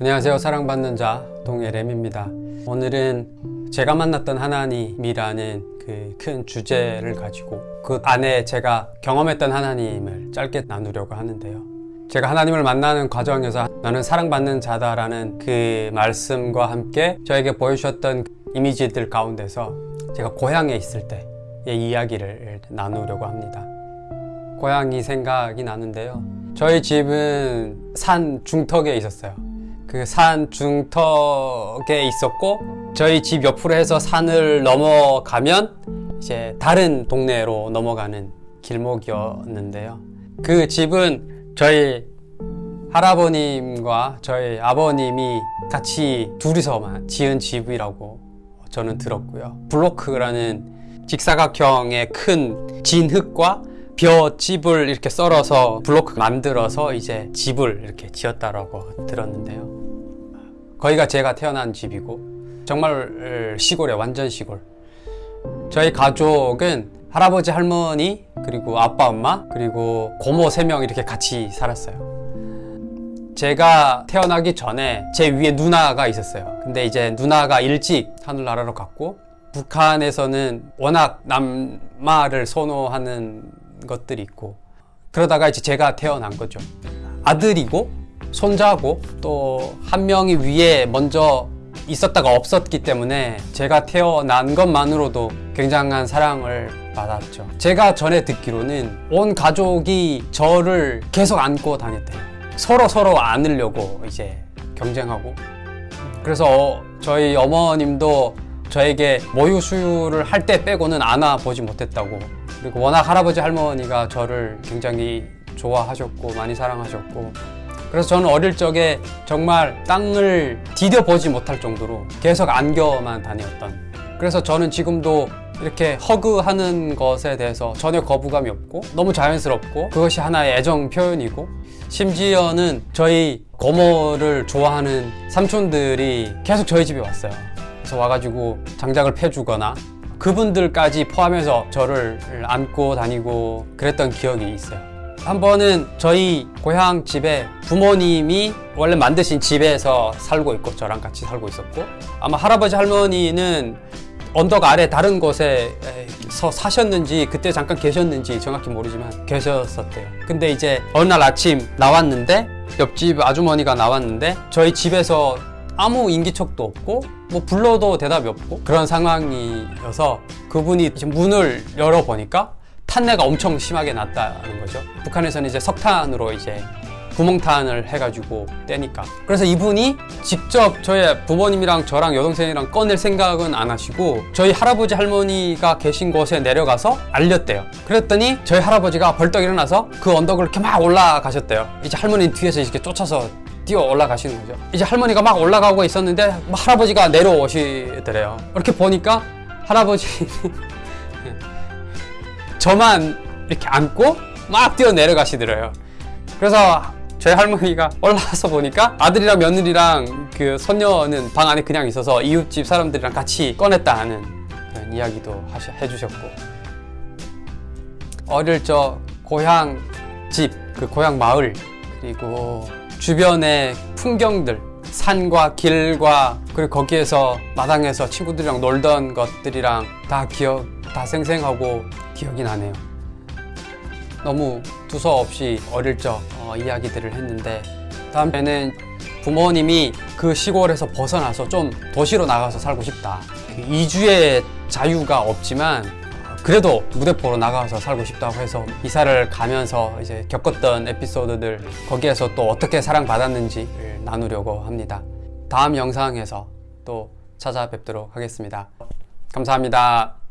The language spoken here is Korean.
안녕하세요. 사랑받는 자 동해렘입니다. 오늘은 제가 만났던 하나님이라는 그 큰 주제를 가지고 그 안에 제가 경험했던 하나님을 짧게 나누려고 하는데요. 제가 하나님을 만나는 과정에서 나는 사랑받는 자다 라는 그 말씀과 함께 저에게 보여주셨던 이미지들 가운데서 제가 고향에 있을 때의 이야기를 나누려고 합니다. 고향이 생각이 나는데요. 저희 집은 산 중턱에 있었어요 그 산 중턱에 있었고 저희 집 옆으로 해서 산을 넘어가면 이제 다른 동네로 넘어가는 길목이었는데요. 그 집은 저희 할아버님과 저희 아버님이 같이 둘이서만 지은 집이라고 저는 들었고요. 블로크라는 직사각형의 큰 진흙과 벼집을 이렇게 썰어서 블로크 만들어서 이제 집을 이렇게 지었다라고 들었는데요 거기가 제가 태어난 집이고 정말 시골에 완전 시골. 저희 가족은 할아버지 할머니 그리고 아빠 엄마 그리고 고모 세 명 이렇게 같이 살았어요. 제가 태어나기 전에 제 위에 누나가 있었어요. 근데 이제 누나가 일찍 하늘나라로 갔고 북한에서는 워낙 남마를 선호하는 것들이 있고 그러다가 이제 제가 태어난 거죠. 아들이고 손자고 또 한 명이 위에 먼저 있었다가 없었기 때문에 제가 태어난 것만으로도 굉장한 사랑을 받았죠. 제가 전에 듣기로는 온 가족이 저를 계속 안고 다녔대요. 서로 서로 안으려고 이제 경쟁하고. 그래서 저희 어머님도 저에게 모유 수유를 할 때 빼고는 안아보지 못했다고. 그리고 워낙 할아버지 할머니가 저를 굉장히 좋아하셨고 많이 사랑하셨고 그래서 저는 어릴 적에 정말 땅을 디뎌보지 못할 정도로 계속 안겨만 다녔던. 그래서 저는 지금도 이렇게 허그하는 것에 대해서 전혀 거부감이 없고 너무 자연스럽고 그것이 하나의 애정 표현이고 심지어는 저희 고모를 좋아하는 삼촌들이 계속 저희 집에 왔어요. 그래서 와가지고 장작을 패주거나 그분들까지 포함해서 저를 안고 다니고 그랬던 기억이 있어요 한 번은 저희 고향 집에 부모님이 원래 만드신 집에서 살고 있고 저랑 같이 살고 있었고 아마 할아버지 할머니는 언덕 아래 다른 곳에서 사셨는지 그때 잠깐 계셨는지 정확히 모르지만 계셨었대요. 근데 이제 어느 날 아침 나왔는데 옆집 아주머니가 나왔는데 저희 집에서 아무 인기척도 없고 뭐 불러도 대답이 없고 그런 상황이어서 그분이 문을 열어보니까 탄내가 엄청 심하게 났다는 거죠. 북한에서는 이제 석탄으로 이제 구멍탄을 해가지고 떼니까. 그래서 이분이 직접 저희 부모님이랑 저랑 여동생이랑 꺼낼 생각은 안 하시고 저희 할아버지 할머니가 계신 곳에 내려가서 알렸대요. 그랬더니 저희 할아버지가 벌떡 일어나서 그 언덕을 이렇게 막 올라가셨대요. 이제 할머니 뒤에서 이렇게 쫓아서 뛰어 올라가시는 거죠. 이제 할머니가 막 올라가고 있었는데 할아버지가 내려오시더래요. 이렇게 보니까 할아버지 저만 이렇게 안고 막 뛰어 내려가시더래요. 그래서 저희 할머니가 올라와서 보니까 아들이랑 며느리랑 그 손녀는 방 안에 그냥 있어서 이웃집 사람들이랑 같이 꺼냈다 하는 그런 이야기도 하셔, 해주셨고. 어릴 적 고향 집, 그 고향 마을 그리고 주변의 풍경들 산과 길과 그리고 거기에서 마당에서 친구들이랑 놀던 것들이랑 다 기억 다 생생하고 기억이 나네요. 너무 두서없이 어릴 적 어, 이야기들을 했는데 다음에는 부모님이 그 시골에서 벗어나서 좀 도시로 나가서 살고 싶다. 그 이주의 자유가 없지만 그래도 무대포로 나가서 살고 싶다고 해서 이사를 가면서 이제 겪었던 에피소드들 거기에서 또 어떻게 사랑받았는지를 나누려고 합니다. 다음 영상에서 또 찾아뵙도록 하겠습니다. 감사합니다